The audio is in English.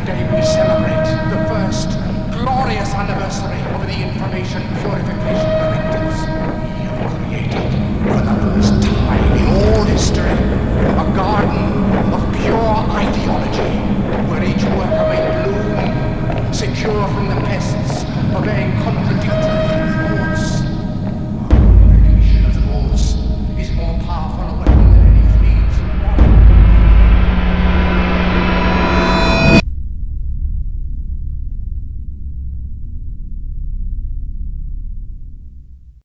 The day we celebrate the first glorious anniversary of the Information Purification Directives. We have created, for the first time in all history, a garden of pure ideology, where each worker may bloom, secure from the